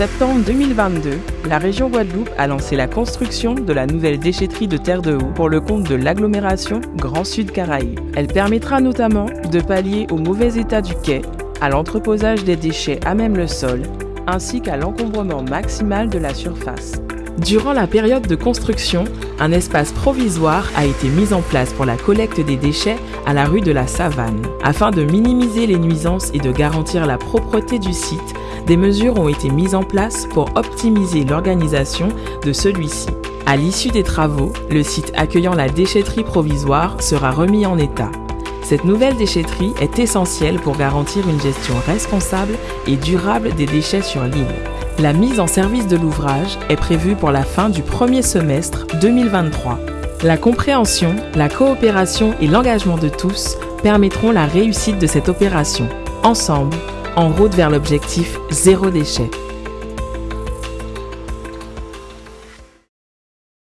septembre 2022, la région Guadeloupe a lancé la construction de la nouvelle déchetterie de Terre de Haut pour le compte de l'agglomération Grand Sud Caraïbes. Elle permettra notamment de pallier au mauvais état du quai, à l'entreposage des déchets à même le sol, ainsi qu'à l'encombrement maximal de la surface. Durant la période de construction, un espace provisoire a été mis en place pour la collecte des déchets à la rue de la Savane. Afin de minimiser les nuisances et de garantir la propreté du site, des mesures ont été mises en place pour optimiser l'organisation de celui-ci. À l'issue des travaux, le site accueillant la déchetterie provisoire sera remis en état. Cette nouvelle déchetterie est essentielle pour garantir une gestion responsable et durable des déchets sur l'île. La mise en service de l'ouvrage est prévue pour la fin du premier semestre 2023. La compréhension, la coopération et l'engagement de tous permettront la réussite de cette opération. Ensemble, en route vers l'objectif zéro déchet.